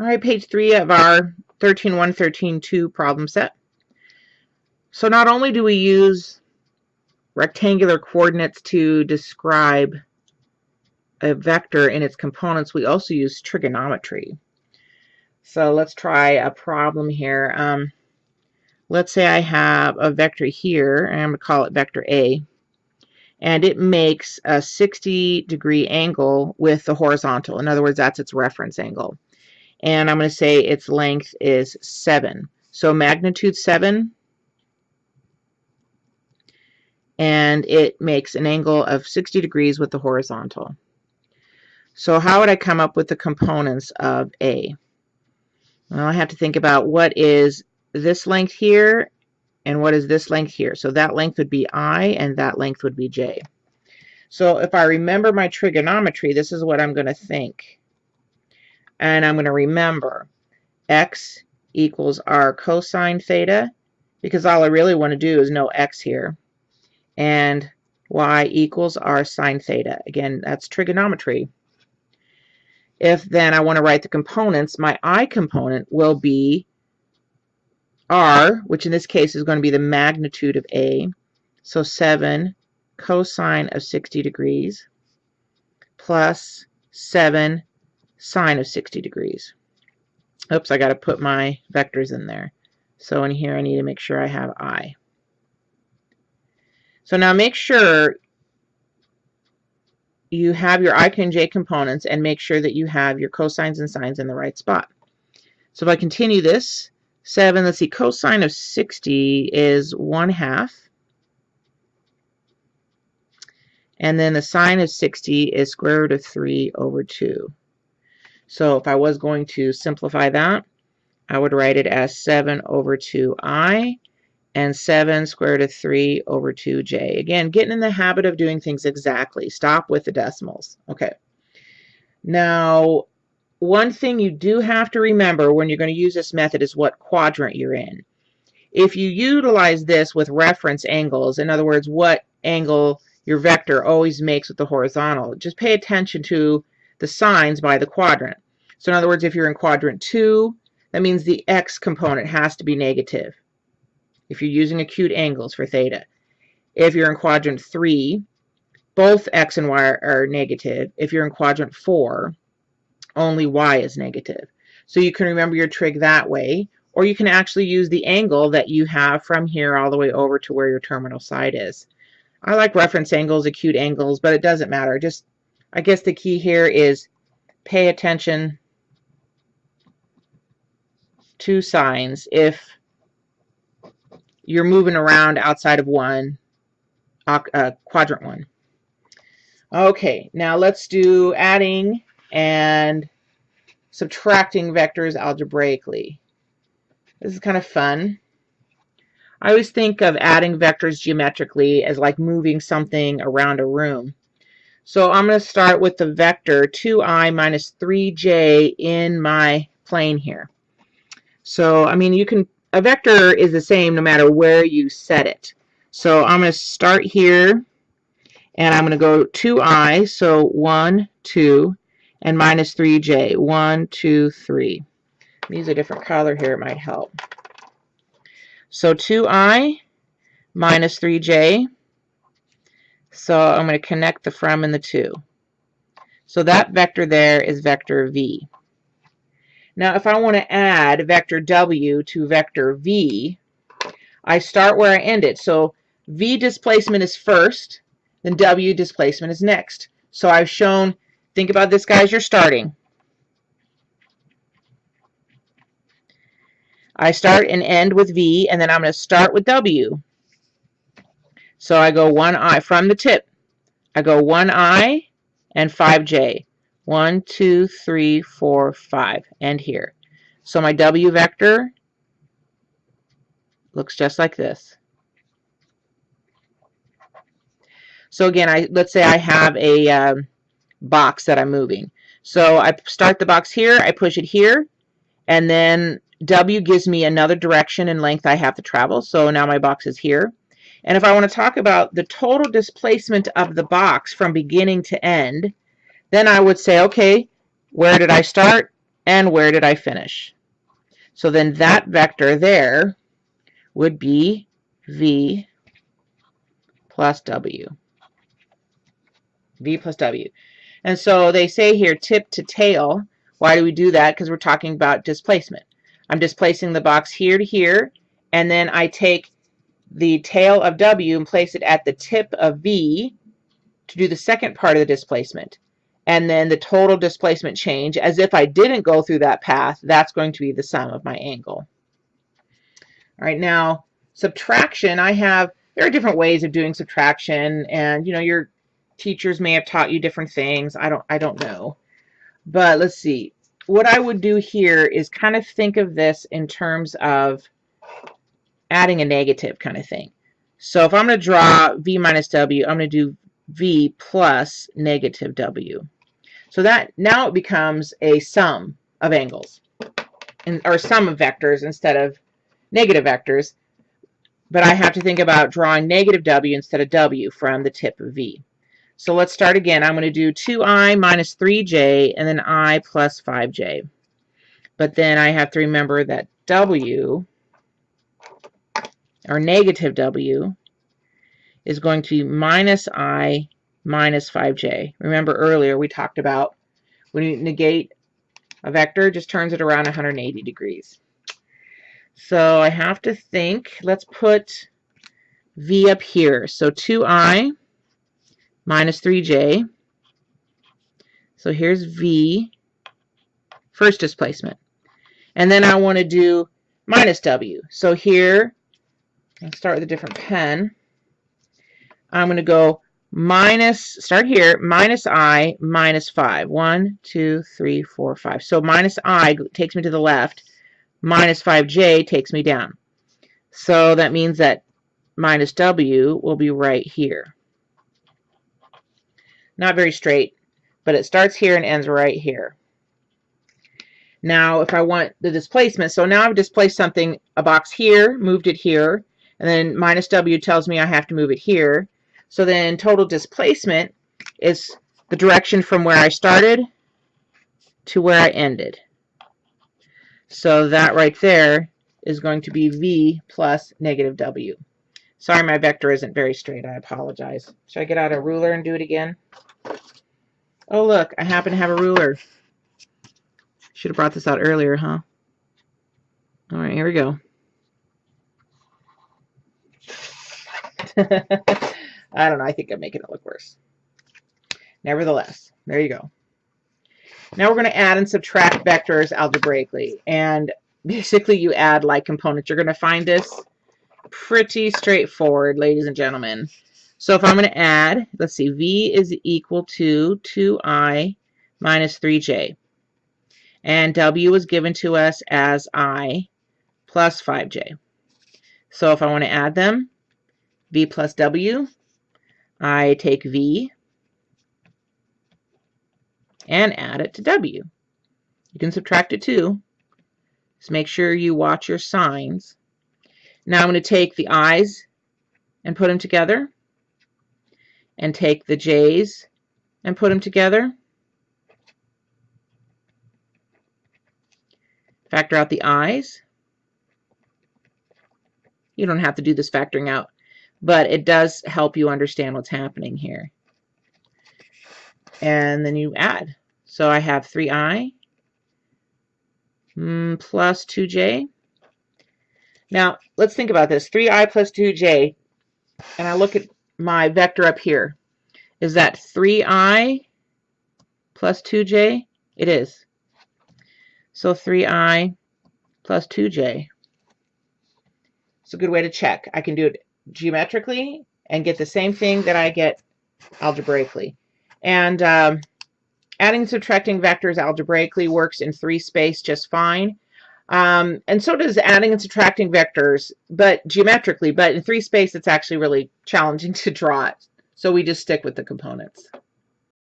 All right, page three of our 13.1, 13.2 problem set. So not only do we use rectangular coordinates to describe a vector and its components, we also use trigonometry. So let's try a problem here. Um, let's say I have a vector here, and I'm going to call it vector A, and it makes a 60 degree angle with the horizontal. In other words, that's its reference angle and I'm going to say its length is 7. So magnitude 7, and it makes an angle of 60 degrees with the horizontal. So how would I come up with the components of A? Well, I have to think about what is this length here and what is this length here. So that length would be I and that length would be J. So if I remember my trigonometry, this is what I'm going to think and I'm going to remember x equals r cosine theta because all I really want to do is know x here and y equals r sine theta. Again, that's trigonometry. If then I want to write the components, my i component will be r, which in this case is going to be the magnitude of a, so 7 cosine of 60 degrees plus 7 sine of 60 degrees. Oops, I got to put my vectors in there. So in here I need to make sure I have I. So now make sure you have your i and j components and make sure that you have your cosines and sines in the right spot. So if I continue this, 7, let's see, cosine of 60 is 1 half. And then the sine of 60 is square root of 3 over 2. So if I was going to simplify that, I would write it as 7 over 2i and 7 square root of 3 over 2j. Again, getting in the habit of doing things exactly. Stop with the decimals. Okay. Now, one thing you do have to remember when you're going to use this method is what quadrant you're in. If you utilize this with reference angles, in other words, what angle your vector always makes with the horizontal, just pay attention to the signs by the quadrant. So in other words, if you're in quadrant 2, that means the x component has to be negative if you're using acute angles for theta. If you're in quadrant 3, both x and y are negative. If you're in quadrant 4, only y is negative. So you can remember your trig that way, or you can actually use the angle that you have from here all the way over to where your terminal side is. I like reference angles, acute angles, but it doesn't matter. Just I guess the key here is pay attention to signs if you're moving around outside of one, uh, quadrant one. Okay, now let's do adding and subtracting vectors algebraically. This is kind of fun. I always think of adding vectors geometrically as like moving something around a room. So I'm going to start with the vector 2i minus 3j in my plane here. So, I mean, you can, a vector is the same no matter where you set it. So I'm going to start here, and I'm going to go 2i, so 1, 2, and minus 3j, 1, 2, 3. Use a different color here, it might help. So 2i minus 3j so I'm going to connect the from and the to. So that vector there is vector v. Now if I want to add vector w to vector v, I start where I ended. So v displacement is first, then w displacement is next. So I've shown, think about this guys, you're starting. I start and end with v, and then I'm going to start with w. So I go one I from the tip. I go one I and 5j. One, two, three, four, five, and here. So my W vector looks just like this. So again, I let's say I have a um, box that I'm moving. So I start the box here, I push it here, and then W gives me another direction and length I have to travel. So now my box is here. And if I want to talk about the total displacement of the box from beginning to end, then I would say, okay, where did I start? and where did I finish? So then that vector there would be v plus w. v plus w. And so they say here tip to tail. Why do we do that? Because we're talking about displacement. I'm displacing the box here to here, and then I take the tail of W and place it at the tip of V to do the second part of the displacement. And then the total displacement change, as if I didn't go through that path, that's going to be the sum of my angle. All right, now subtraction, I have, there are different ways of doing subtraction, and you know, your teachers may have taught you different things. I don't, I don't know. But let's see. What I would do here is kind of think of this in terms of adding a negative kind of thing. So if I'm going to draw v minus w, I'm going to do v plus negative w. So that now it becomes a sum of angles, and, or sum of vectors instead of negative vectors. But I have to think about drawing negative w instead of w from the tip of v. So let's start again. I'm going to do 2i minus 3j and then i plus 5j. But then I have to remember that w or negative w, is going to be minus i minus 5j. Remember earlier we talked about when you negate a vector, just turns it around 180 degrees. So I have to think, let's put v up here. So 2i minus 3j. So here's v, first displacement. And then I want to do minus w. So here I'll start with a different pen. I'm going to go minus, start here, minus i, minus 5. 1, 2, 3, 4, 5. So minus i takes me to the left. Minus 5j takes me down. So that means that minus w will be right here. Not very straight, but it starts here and ends right here. Now, if I want the displacement, so now I've displaced something, a box here, moved it here, and then minus W tells me I have to move it here. So then total displacement is the direction from where I started to where I ended. So that right there is going to be V plus negative W. Sorry, my vector isn't very straight. I apologize. Should I get out a ruler and do it again? Oh, look, I happen to have a ruler. Should have brought this out earlier, huh? All right, here we go. I don't know. I think I'm making it look worse. Nevertheless, there you go. Now we're going to add and subtract vectors algebraically. And basically you add like components. You're going to find this pretty straightforward, ladies and gentlemen. So if I'm going to add, let's see, v is equal to 2i minus 3j. And w was given to us as i plus 5j. So if I want to add them, v plus w. I take v and add it to w. You can subtract it too. Just make sure you watch your signs. Now I'm going to take the i's and put them together and take the j's and put them together. Factor out the i's. You don't have to do this factoring out but it does help you understand what's happening here. And then you add. So I have 3i mm, plus 2j. Now, let's think about this. 3i plus 2j, and I look at my vector up here. Is that 3i plus 2j? It is. So 3i plus 2j. It's a good way to check. I can do it geometrically and get the same thing that I get algebraically. And um, adding and subtracting vectors algebraically works in three space just fine. Um, and so does adding and subtracting vectors, but geometrically, but in three space, it's actually really challenging to draw it. So we just stick with the components.